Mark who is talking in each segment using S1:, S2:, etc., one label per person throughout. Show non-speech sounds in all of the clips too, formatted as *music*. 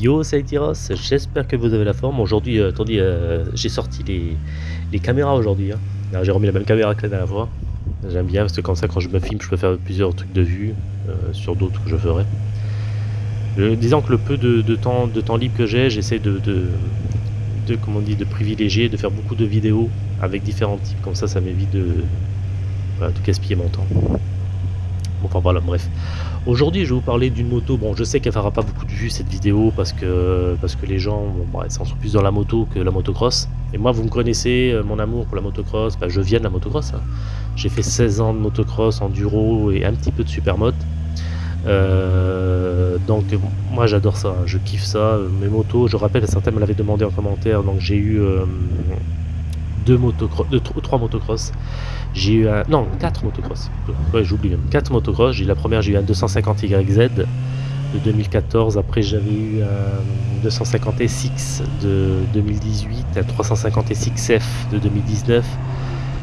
S1: Yo, c'est j'espère que vous avez la forme. Aujourd'hui, euh, attendez, euh, j'ai sorti les, caméras aujourd'hui. hein. Alors, J'ai remis la même caméra que la dernière fois. J'aime bien parce que comme ça, quand je me filme, je peux faire plusieurs trucs de vue euh, sur d'autres que je ferai. Euh, disons que le peu de, temps, libre que j'ai, j'essaie de, comment on dit, de privilégier, de faire beaucoup de vidéos avec différents types. Comme ça, ça m'évite de, de gaspiller mon temps. Enfin voilà, bref. Aujourd'hui, je vais vous parler d'une moto. Bon, je sais qu'elle fera pas beaucoup de vues cette vidéo parce que parce que les gens, bon, bah, ils sont plus dans la moto que la motocross. Et moi, vous me connaissez, euh, mon amour pour la motocross. Bah, je viens de la motocross. hein. J'ai fait 16 ans de motocross, enduro et un petit peu de supermoto. Euh, donc moi j'adore ça, hein. je kiffe ça. Mes motos, je rappelle, certains me l'avaient demandé en commentaire, donc j'ai eu euh, deux motocross, deux, tro- trois motocross. J'ai eu un, non, quatre motocross. Ouais, j'oublie même. Quatre motocross. J'ai la première, j'ai eu un 250 YZ de 2014. Après, j'avais eu un 250 SX de 2018, un 350 SXF de 2019.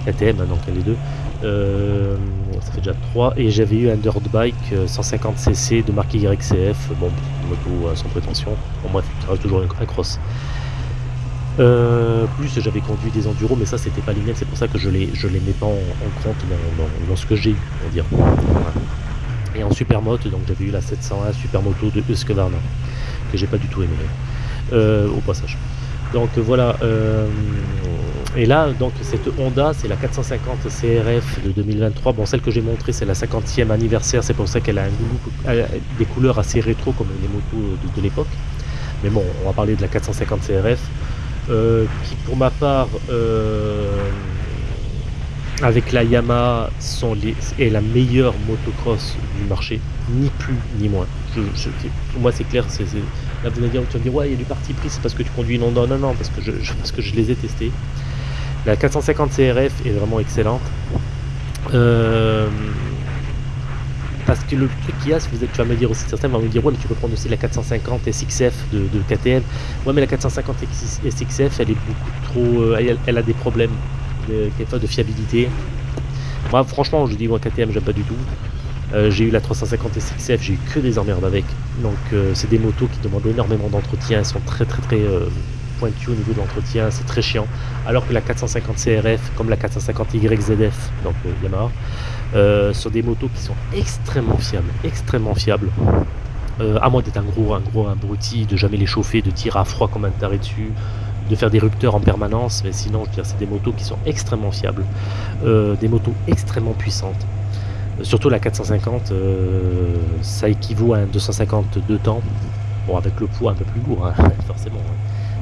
S1: KTM, hein, donc les deux. Euh, ça fait déjà 3 et j'avais eu un dirt bike euh, 150cc de marque YCF bon moto euh, sans prétention ça reste toujours un cross euh, plus j'avais conduit des enduros mais ça c'était pas les c'est pour ça que je les mets pas en, compte dans, ce que j'ai eu on dire. Et en supermoto donc j'avais eu la 701 supermoto de Husqvarna que j'ai pas du tout aimé euh, au passage. Donc voilà euh, et là donc cette Honda c'est la 450 CRF de 2023 bon celle que j'ai montrée c'est la 50e anniversaire. C'est pour ça qu'elle a un des couleurs assez rétro comme les motos de, de l'époque. Mais bon on va parler de la 450 CRF qui pour ma part euh, avec la Yamaha sont les, est la meilleure motocross du marché, ni plus ni moins. Je- pour moi c'est clair, c'est, c'est- là vous allez dire, tu vas me dire ouais il y a du parti pris, c'est parce que tu conduis une Honda, non non parce que je, je- parce que je les ai testés. La 450 CRF est vraiment excellente. Euh, parce que le truc qu'il y a, si vous êtes, tu vas me dire aussi, certains vont me dire, ouais, mais tu peux prendre aussi la 450 SXF de, KTM. Ouais, mais la 450 SXF, elle est beaucoup trop. euh, elle, a des problèmes de, de fiabilité. Moi, franchement, je dis, moi, KTM, j'aime pas du tout. Euh, j'ai eu la 350 SXF, j'ai eu que des emmerdes avec. Donc, euh, c'est des motos qui demandent énormément d'entretien, elles sont très, très, très pointues au niveau de l'entretien, c'est très chiant. Alors que la 450 CRF, comme la 450 YZF, donc Yamaha, euh, sont des motos qui sont extrêmement fiables, extrêmement fiables. Euh, à moins d'être un gros, un gros abruti, de jamais les chauffer, de tirer à froid comme un taré dessus, de faire des rupteurs en permanence, mais sinon, je veux dire, c'est des motos qui sont extrêmement fiables, Euh, des motos extrêmement puissantes. Surtout la 450, euh, ça équivaut à un 250 de temps, bon avec le poids un peu plus lourd, hein, *laughs* forcément. hein.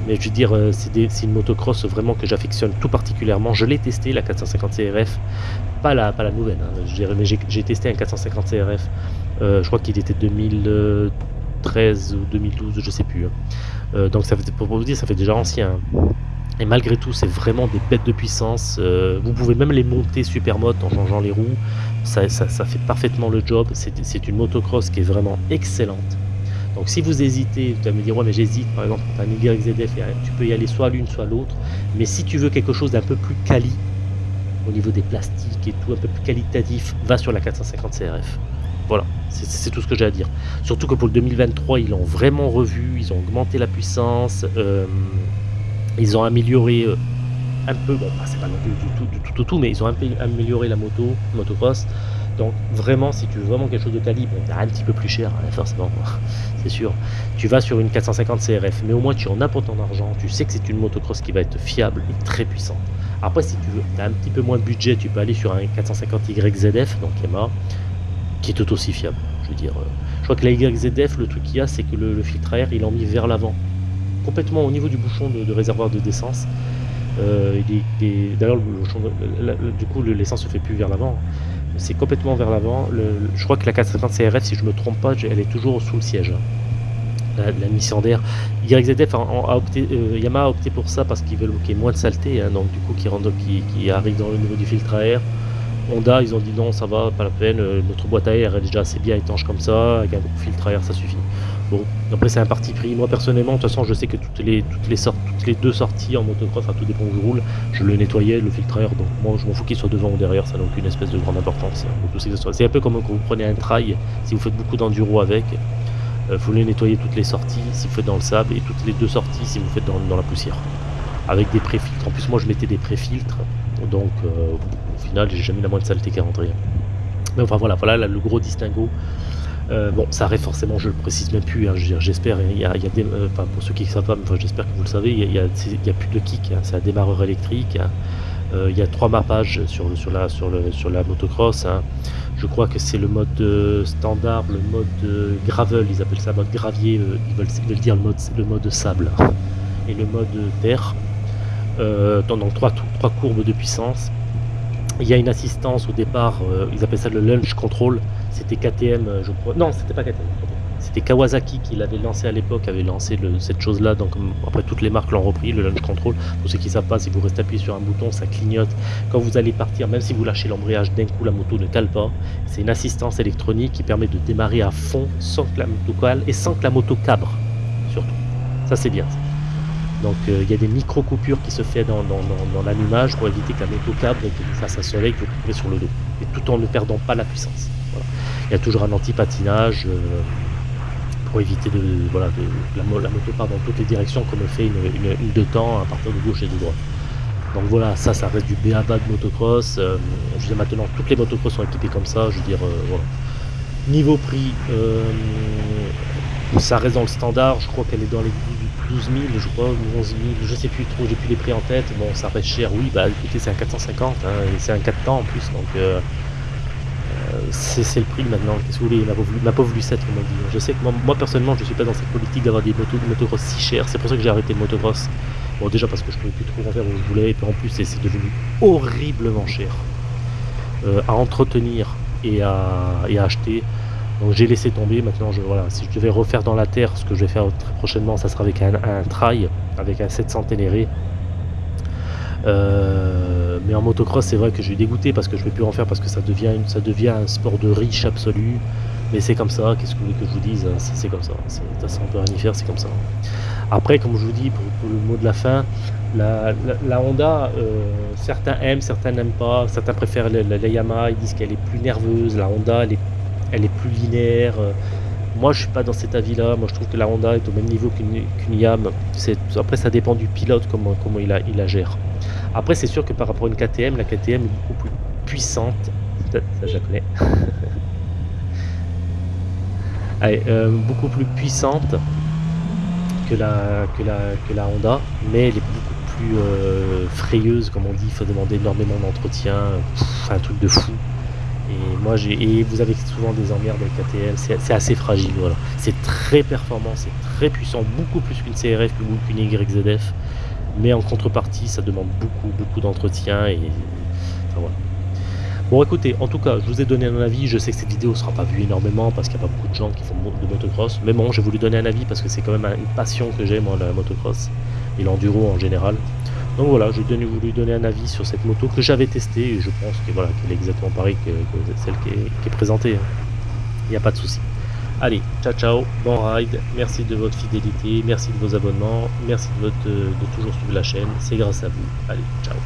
S1: Mais je veux dire, c'est une motocross vraiment que j'affectionne tout particulièrement. Je l'ai testé, la 450 CRF, pas la, pas la nouvelle, hein, j'ai testé un 450 CRF, euh, je crois qu'il était 2013 ou 2012, je sais plus. hein. Euh, donc ça fait, pour vous dire, ça fait déjà ancien. hein. Et malgré tout, c'est vraiment des bêtes de puissance. euh, vous pouvez même les monter super mode en changeant les roues. Ça, fait parfaitement le job. C'est une motocross qui est vraiment excellente. Donc si vous hésitez, vous allez me dire ouais mais j'hésite par exemple pour un YZF, tu peux y aller soit l'une soit l'autre. Mais si tu veux quelque chose d'un peu plus quali au niveau des plastiques et tout, un peu plus qualitatif, va sur la 450 CRF. Voilà, c'est tout ce que j'ai à dire. Surtout que pour le 2023, ils l'ont vraiment revu, ils ont augmenté la puissance, euh, ils ont amélioré euh, un peu, bon, bah, c'est pas non plus du tout, du tout, au tout, mais ils ont un peu amélioré la moto, motocross. Donc vraiment, si tu veux vraiment quelque chose de quali, bon, un petit peu plus cher, hein, forcément, *laughs* c'est sûr. Tu vas sur une 450 CRF, mais au moins tu en as pour ton argent, tu sais que c'est une motocross qui va être fiable et très puissante. Après, si tu veux, as un petit peu moins de budget, tu peux aller sur un 450 YZF, donc Yamaha, qui est tout aussi fiable. Je veux dire, euh, je crois que la YZF, le truc qu'il y a, c'est que le, filtre à air, il est mis vers l'avant, complètement au niveau du bouchon de, réservoir de d'essence. Euh, D'ailleurs, du coup, le- l'essence se fait plus vers l'avant. C'est complètement vers l'avant. Je crois que la 450 CRF, si je me trompe pas, elle est toujours sous le siège. La, la mission d'air. YZF a, opté, euh, Yamaha a opté pour ça parce qu'ils veulent qu'il y ait moins de saleté, hein, donc du coup qui, qui, arrive dans le niveau du filtre à air. Honda, ils ont dit non, ça va, pas la peine, euh, notre boîte à air est déjà assez bien étanche comme ça, avec un filtre à air ça suffit. Bon, après c'est un parti pris. Moi personnellement, de toute façon, je sais que toutes les, toutes sortes, toutes les deux sorties en motocross, enfin tout dépend où je roule, je le nettoyais, le filtre à air, donc moi je m'en fous qu'il soit devant ou derrière, ça n'a aucune espèce de grande importance. hein. C'est un peu comme quand vous prenez un trail, si vous faites beaucoup d'enduro avec, Euh, vous les nettoyez toutes les sorties si vous faites dans le sable et toutes les deux sorties si vous faites dans, la poussière. Avec des pré-filtres. En plus, moi je mettais des pré-filtres. Donc euh, au final, j'ai jamais la moindre saleté qui est rentrée. Mais enfin voilà, voilà le gros distinguo. Euh, bon, ça arrive forcément, je le précise même plus, j'espère, il il pour ceux qui ne savent pas, j'espère que vous le savez, il y a, il plus de kick, hein, c'est un démarreur électrique, hein. euh, il y a trois mappages sur la motocross, hein. Je crois que c'est le mode standard, le mode gravel, ils appellent ça mode gravier, ils veulent, ils, veulent, dire le mode, le mode sable, *laughs* et le mode terre, donc trois, courbes de puissance, il y a une assistance au départ, ils appellent ça le launch control, c'était KTM, euh, je crois. Non, c'était pas KTM. C'était Kawasaki qui l'avait lancé à l'époque, avait lancé cette chose-là. Donc après, toutes les marques l'ont repris, le launch control. Pour ceux qui ne savent pas, si vous restez appuyé sur un bouton, ça clignote. Quand vous allez partir, même si vous lâchez l'embrayage, d'un coup la moto ne cale pas. C'est une assistance électronique qui permet de démarrer à fond sans que la moto cale et sans que la moto cabre. Surtout. Ça c'est bien. Donc euh, il y a des micro coupures qui se font dans, dans, l'allumage pour éviter que la moto cabre et que vous fasse un soleil que vous trouvez sur le dos. Et tout en ne perdant pas la puissance. Il y a toujours un anti-patinage euh, pour éviter de, voilà, de, la, moto part dans toutes les directions comme fait une, une, de temps à partir de gauche et de droite. Donc voilà, ça, ça reste du BABA de motocross. Euh, je veux dire, maintenant, toutes les motocross sont équipées comme ça. Je veux dire, euh, voilà. Niveau prix, ça reste dans le standard. Je crois qu'elle est dans les 12 000, je crois, 11 000, je sais plus trop, j'ai plus les prix en tête. Bon, ça reste cher, oui, bah écoutez, c'est un 450, hein, c'est un 4 temps en plus, donc c'est le prix maintenant. Qu'est-ce que vous voulez Ma pauvre, Lucette, on m'a dit. Je sais que moi, personnellement, je suis pas dans cette politique d'avoir des motos de motocross si chères. C'est pour ça que j'ai arrêté le motocross. Bon, déjà parce que je pouvais plus trop en faire où je voulais, et puis en plus, c'est devenu horriblement cher euh, à entretenir et à, acheter. Donc j'ai laissé tomber. Maintenant, je, voilà, si je devais refaire dans la terre, ce que je vais faire très prochainement, ça sera avec un, un trail, avec un 700 Ténéré. Euh, mais en motocross, c'est vrai que je suis dégoûté parce que je ne vais plus en faire parce que ça devient, ça devient un sport de riche absolu. Mais c'est comme ça, qu'est-ce que vous voulez que je vous dise C'est comme ça. On peut rien y faire, c'est comme ça. Après, comme je vous dis, pour, le mot de la fin, la, Honda, euh, certains aiment, certains n'aiment pas. Certains préfèrent la, Yamaha, ils disent qu'elle est plus nerveuse. La Honda, elle est, elle est plus linéaire. Moi, je suis pas dans cet avis-là. Moi, je trouve que la Honda est au même niveau qu'une Yam. Après, ça dépend du pilote, comment, il, la gère. Après, c'est sûr que par rapport à une KTM, la KTM est beaucoup plus puissante. Ça, je la connais. *laughs* Allez, euh, beaucoup plus puissante que la Honda, mais elle est beaucoup plus euh, frayeuse, comme on dit. Il faut demander énormément d'entretien. Un truc de fou. Et moi, j'ai vous avez souvent des emmerdes avec KTM. C'est assez fragile. Voilà. C'est très performant, c'est très puissant, beaucoup plus qu'une CRF, qu'une YZF. Mais en contrepartie, ça demande beaucoup, beaucoup d'entretien et voilà. Bon écoutez, en tout cas, je vous ai donné un avis, je sais que cette vidéo ne sera pas vue énormément parce qu'il n'y a pas beaucoup de gens qui font de motocross, mais bon, j'ai voulu donner un avis parce que c'est quand même une passion que j'ai moi, la motocross et l'enduro en général. Donc voilà, j'ai voulu donner un avis sur cette moto que j'avais testée et je pense que voilà, qu'elle est exactement pareille que, celle qui est, présentée. Il n'y a pas de souci. Allez, ciao ciao, bon ride, merci de votre fidélité, merci de vos abonnements, merci de toujours suivre la chaîne, c'est grâce à vous. Allez, ciao